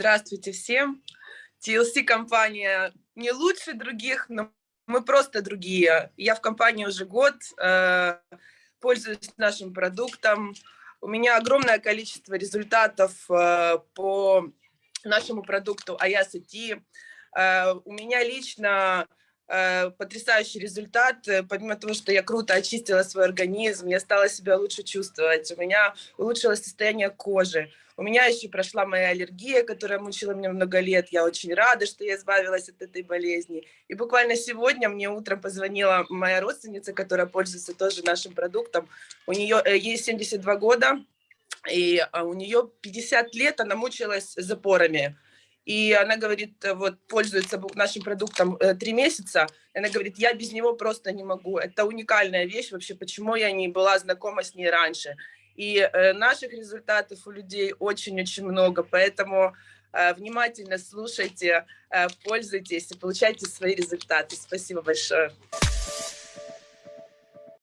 Здравствуйте всем. TLC компания не лучше других, но мы просто другие. Я в компании уже год, э, пользуюсь нашим продуктом. У меня огромное количество результатов э, по нашему продукту Ayasa Э, у меня лично потрясающий результат. Э, помимо того, что я круто очистила свой организм, я стала себя лучше чувствовать, у меня улучшилось состояние кожи. У меня еще прошла моя аллергия, которая мучила меня много лет. Я очень рада, что я избавилась от этой болезни. И буквально сегодня мне утром позвонила моя родственница, которая пользуется тоже нашим продуктом. У нее э, ей 72 года, и а, у нее 50 лет она мучилась запорами и она говорит, э, вот пользуется нашим продуктом э, три месяца, она говорит, я без него просто не могу, это уникальная вещь вообще, почему я не была знакома с ней раньше. И э, наших результатов у людей очень-очень много, поэтому внимательно слушайте, пользуйтесь и получайте свои результаты. Спасибо большое.